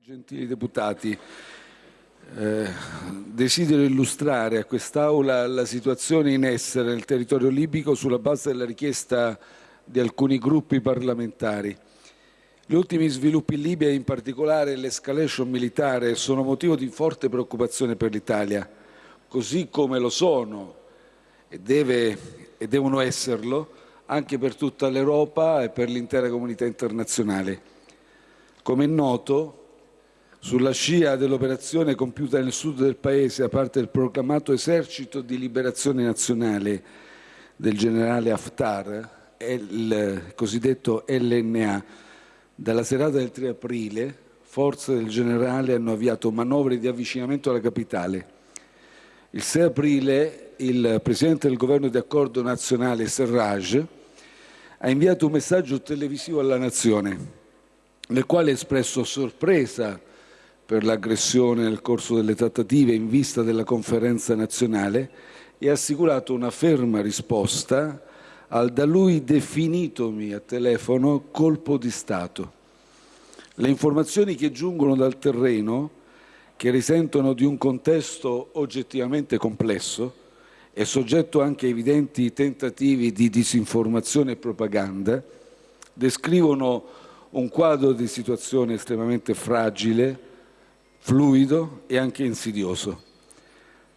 Gentili deputati, eh, desidero illustrare a quest'Aula la situazione in essere nel territorio libico sulla base della richiesta di alcuni gruppi parlamentari. Gli ultimi sviluppi in Libia, in particolare l'escalation militare, sono motivo di forte preoccupazione per l'Italia, così come lo sono e, deve, e devono esserlo anche per tutta l'Europa e per l'intera comunità internazionale. Come è noto, sulla scia dell'operazione compiuta nel sud del Paese a parte del proclamato esercito di liberazione nazionale del generale Haftar, il cosiddetto LNA, dalla serata del 3 aprile forze del generale hanno avviato manovre di avvicinamento alla capitale. Il 6 aprile il Presidente del Governo di Accordo Nazionale Serraj ha inviato un messaggio televisivo alla Nazione nel quale ha espresso sorpresa per l'aggressione nel corso delle trattative in vista della conferenza nazionale e ha assicurato una ferma risposta al da lui definitomi a telefono colpo di Stato. Le informazioni che giungono dal terreno, che risentono di un contesto oggettivamente complesso e soggetto anche a evidenti tentativi di disinformazione e propaganda, descrivono un quadro di situazione estremamente fragile, fluido e anche insidioso.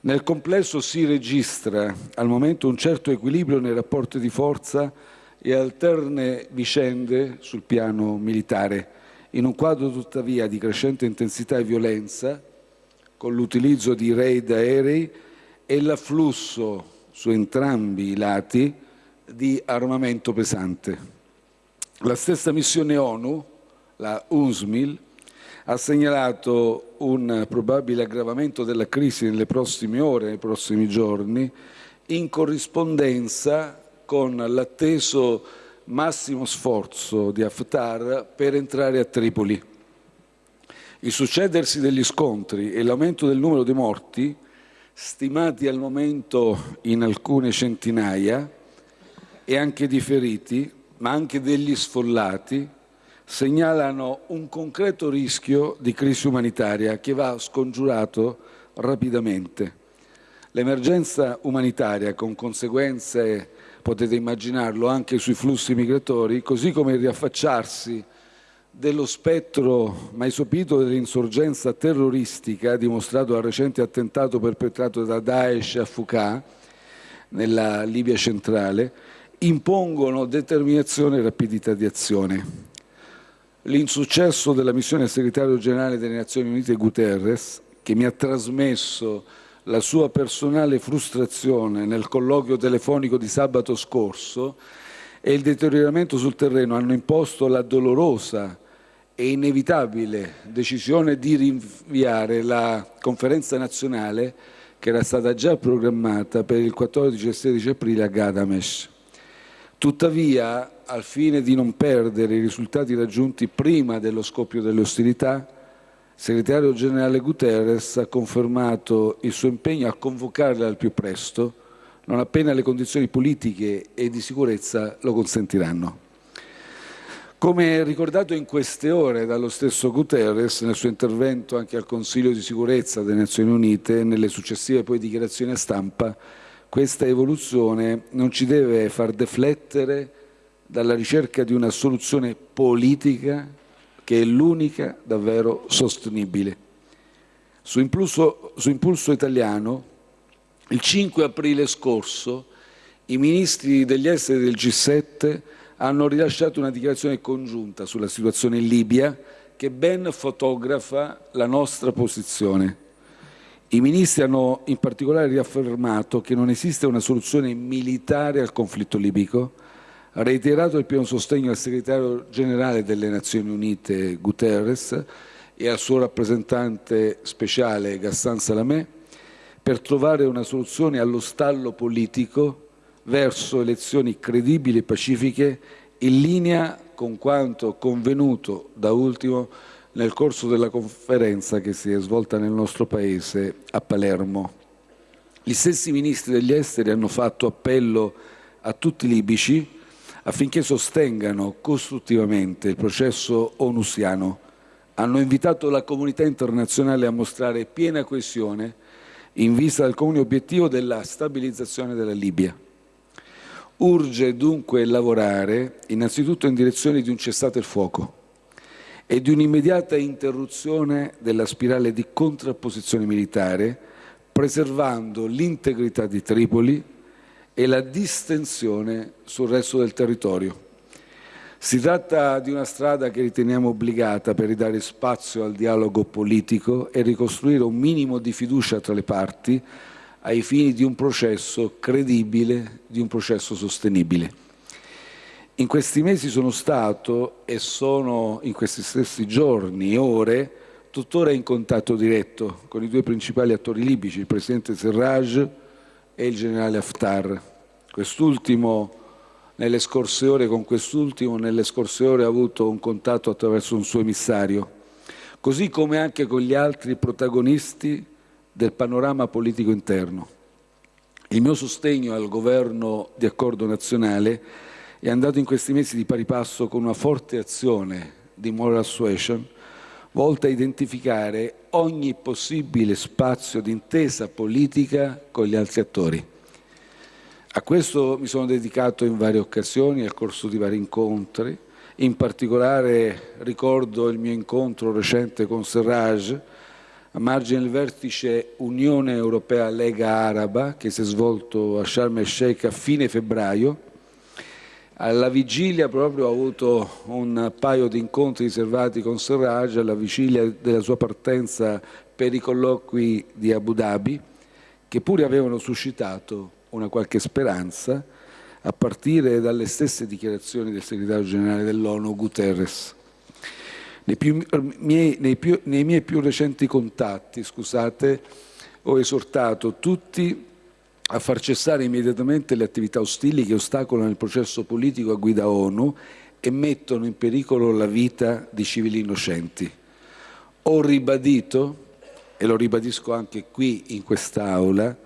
Nel complesso si registra al momento un certo equilibrio nei rapporti di forza e alterne vicende sul piano militare, in un quadro tuttavia di crescente intensità e violenza, con l'utilizzo di raid aerei e l'afflusso su entrambi i lati di armamento pesante. La stessa missione ONU, la UNSMIL, ha segnalato un probabile aggravamento della crisi nelle prossime ore, nei prossimi giorni, in corrispondenza con l'atteso massimo sforzo di Haftar per entrare a Tripoli. Il succedersi degli scontri e l'aumento del numero di morti, stimati al momento in alcune centinaia, e anche di feriti, ma anche degli sfollati, segnalano un concreto rischio di crisi umanitaria che va scongiurato rapidamente. L'emergenza umanitaria con conseguenze, potete immaginarlo, anche sui flussi migratori, così come il riaffacciarsi dello spettro mai sopito dell'insorgenza terroristica dimostrato dal recente attentato perpetrato da Daesh a Fuqa, nella Libia centrale, impongono determinazione e rapidità di azione. L'insuccesso della missione segretario generale delle Nazioni Unite Guterres, che mi ha trasmesso la sua personale frustrazione nel colloquio telefonico di sabato scorso e il deterioramento sul terreno hanno imposto la dolorosa e inevitabile decisione di rinviare la conferenza nazionale che era stata già programmata per il 14 e 16 aprile a Gadamesh. Tuttavia, al fine di non perdere i risultati raggiunti prima dello scoppio delle ostilità, il segretario generale Guterres ha confermato il suo impegno a convocarla al più presto, non appena le condizioni politiche e di sicurezza lo consentiranno. Come ricordato in queste ore dallo stesso Guterres nel suo intervento anche al Consiglio di sicurezza delle Nazioni Unite e nelle successive poi dichiarazioni a stampa, questa evoluzione non ci deve far deflettere dalla ricerca di una soluzione politica che è l'unica davvero sostenibile. Su impulso, su impulso italiano, il 5 aprile scorso, i ministri degli esteri del G7 hanno rilasciato una dichiarazione congiunta sulla situazione in Libia che ben fotografa la nostra posizione. I ministri hanno in particolare riaffermato che non esiste una soluzione militare al conflitto libico, reiterato il pieno sostegno al segretario generale delle Nazioni Unite Guterres e al suo rappresentante speciale Gassan Salamé per trovare una soluzione allo stallo politico verso elezioni credibili e pacifiche in linea con quanto convenuto da ultimo nel corso della conferenza che si è svolta nel nostro Paese a Palermo. Gli stessi ministri degli esteri hanno fatto appello a tutti i libici affinché sostengano costruttivamente il processo onusiano hanno invitato la comunità internazionale a mostrare piena coesione in vista del comune obiettivo della stabilizzazione della Libia. Urge dunque lavorare innanzitutto in direzione di un cessate il fuoco e di un'immediata interruzione della spirale di contrapposizione militare, preservando l'integrità di Tripoli e la distensione sul resto del territorio. Si tratta di una strada che riteniamo obbligata per ridare spazio al dialogo politico e ricostruire un minimo di fiducia tra le parti ai fini di un processo credibile, di un processo sostenibile. In questi mesi sono stato e sono in questi stessi giorni e ore tuttora in contatto diretto con i due principali attori libici, il presidente Serraj e il generale Haftar. Quest'ultimo nelle scorse ore con quest'ultimo, nelle scorse ore ha avuto un contatto attraverso un suo emissario, così come anche con gli altri protagonisti del panorama politico interno. Il mio sostegno al governo di accordo nazionale è andato in questi mesi di pari passo con una forte azione di moral suasion volta a identificare ogni possibile spazio di intesa politica con gli altri attori. A questo mi sono dedicato in varie occasioni, nel corso di vari incontri. In particolare ricordo il mio incontro recente con Serraj a margine del vertice Unione Europea Lega Araba che si è svolto a Sharm el Sheikh a fine febbraio. Alla vigilia proprio ho avuto un paio di incontri riservati con Serraj alla vigilia della sua partenza per i colloqui di Abu Dhabi che pure avevano suscitato una qualche speranza a partire dalle stesse dichiarazioni del segretario generale dell'ONU Guterres. Nei, più, miei, nei, più, nei miei più recenti contatti, scusate, ho esortato tutti a far cessare immediatamente le attività ostili che ostacolano il processo politico a guida ONU e mettono in pericolo la vita di civili innocenti. Ho ribadito, e lo ribadisco anche qui in quest'Aula,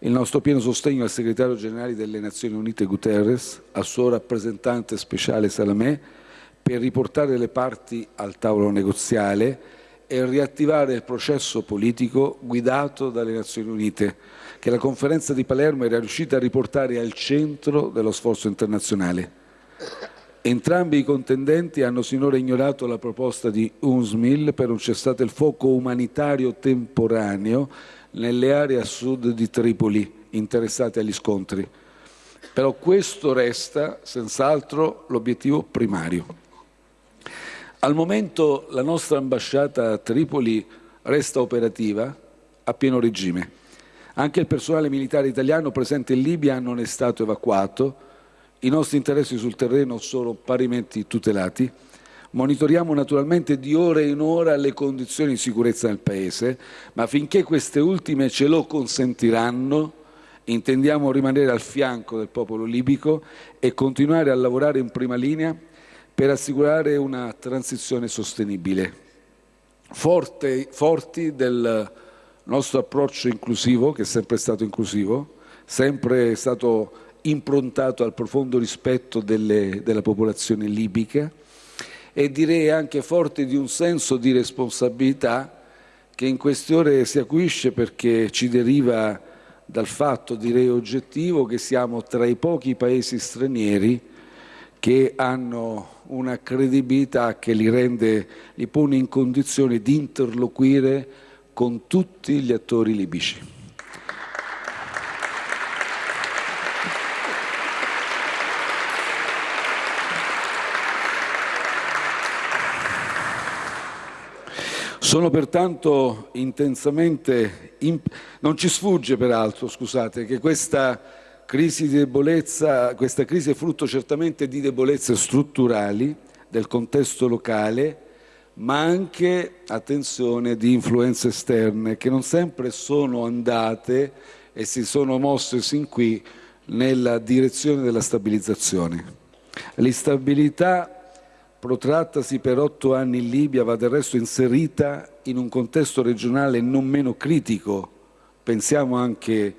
il nostro pieno sostegno al segretario generale delle Nazioni Unite Guterres, al suo rappresentante speciale Salamé, per riportare le parti al tavolo negoziale e riattivare il processo politico guidato dalle Nazioni Unite, che la conferenza di Palermo era riuscita a riportare al centro dello sforzo internazionale. Entrambi i contendenti hanno sinora ignorato la proposta di UNSMIL per un cessate il fuoco umanitario temporaneo nelle aree a sud di Tripoli interessate agli scontri. Però questo resta senz'altro l'obiettivo primario. Al momento la nostra ambasciata a Tripoli resta operativa a pieno regime. Anche il personale militare italiano presente in Libia non è stato evacuato, i nostri interessi sul terreno sono parimenti tutelati Monitoriamo naturalmente di ora in ora le condizioni di sicurezza nel Paese, ma finché queste ultime ce lo consentiranno, intendiamo rimanere al fianco del popolo libico e continuare a lavorare in prima linea per assicurare una transizione sostenibile. Forte, forti del nostro approccio inclusivo, che è sempre stato inclusivo, sempre stato improntato al profondo rispetto delle, della popolazione libica, e direi anche forte di un senso di responsabilità che in queste ore si acuisce perché ci deriva dal fatto, direi oggettivo, che siamo tra i pochi paesi stranieri che hanno una credibilità che li rende, li pone in condizione di interloquire con tutti gli attori libici. Sono pertanto intensamente, non ci sfugge peraltro, scusate, che questa crisi di debolezza, questa crisi è frutto certamente di debolezze strutturali del contesto locale, ma anche, attenzione, di influenze esterne che non sempre sono andate e si sono mosse sin qui nella direzione della stabilizzazione. L'instabilità protrattasi per otto anni in Libia va del resto inserita in un contesto regionale non meno critico. Pensiamo anche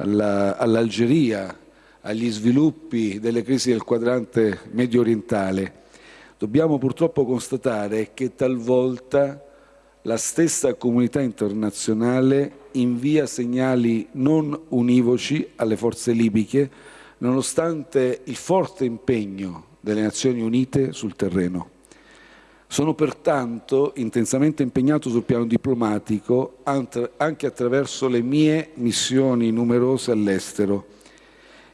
all'Algeria, agli sviluppi delle crisi del quadrante medio orientale. Dobbiamo purtroppo constatare che talvolta la stessa comunità internazionale invia segnali non univoci alle forze libiche, nonostante il forte impegno delle Nazioni Unite sul terreno. Sono pertanto intensamente impegnato sul piano diplomatico anche attraverso le mie missioni numerose all'estero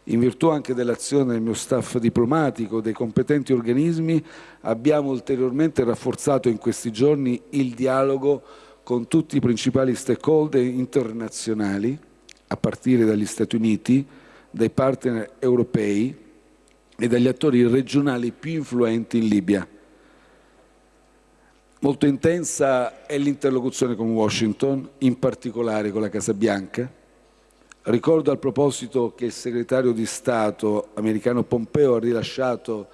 in virtù anche dell'azione del mio staff diplomatico, dei competenti organismi, abbiamo ulteriormente rafforzato in questi giorni il dialogo con tutti i principali stakeholder internazionali, a partire dagli Stati Uniti, dai partner europei e dagli attori regionali più influenti in Libia. Molto intensa è l'interlocuzione con Washington, in particolare con la Casa Bianca, Ricordo al proposito che il segretario di Stato americano Pompeo ha rilasciato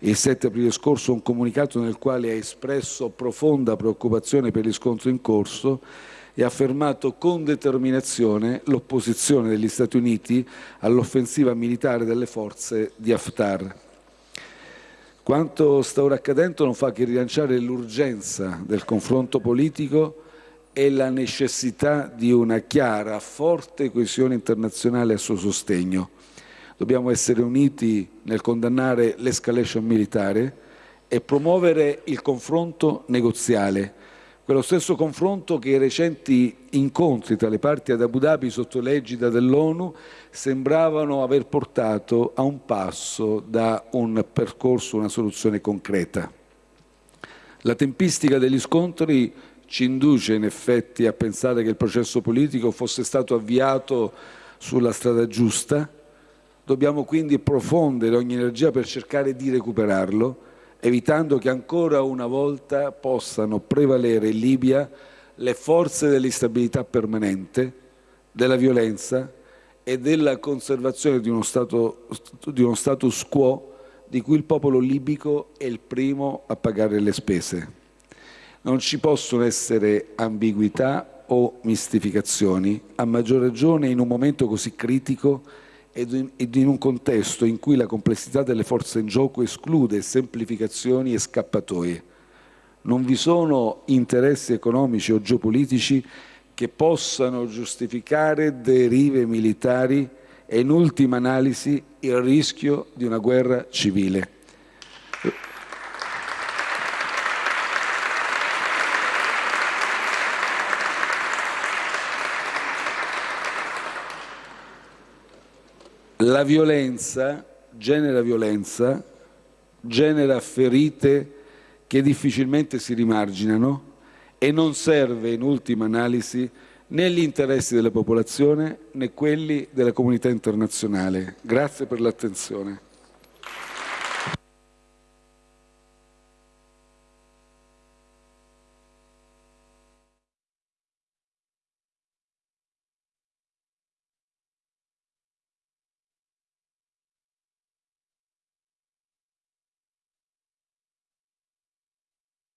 il 7 aprile scorso un comunicato nel quale ha espresso profonda preoccupazione per gli scontri in corso e ha affermato con determinazione l'opposizione degli Stati Uniti all'offensiva militare delle forze di Haftar. Quanto sta ora accadendo non fa che rilanciare l'urgenza del confronto politico e la necessità di una chiara, forte coesione internazionale a suo sostegno. Dobbiamo essere uniti nel condannare l'escalation militare e promuovere il confronto negoziale, quello stesso confronto che i recenti incontri tra le parti ad Abu Dhabi sotto l'egida dell'ONU sembravano aver portato a un passo da un percorso, una soluzione concreta. La tempistica degli scontri ci induce in effetti a pensare che il processo politico fosse stato avviato sulla strada giusta, dobbiamo quindi profondere ogni energia per cercare di recuperarlo, evitando che ancora una volta possano prevalere in Libia le forze dell'instabilità permanente, della violenza e della conservazione di uno, stato, di uno status quo di cui il popolo libico è il primo a pagare le spese. Non ci possono essere ambiguità o mistificazioni, a maggior ragione in un momento così critico ed in un contesto in cui la complessità delle forze in gioco esclude semplificazioni e scappatoie. Non vi sono interessi economici o geopolitici che possano giustificare derive militari e in ultima analisi il rischio di una guerra civile. La violenza genera violenza, genera ferite che difficilmente si rimarginano e non serve in ultima analisi né gli interessi della popolazione né quelli della comunità internazionale. Grazie per l'attenzione.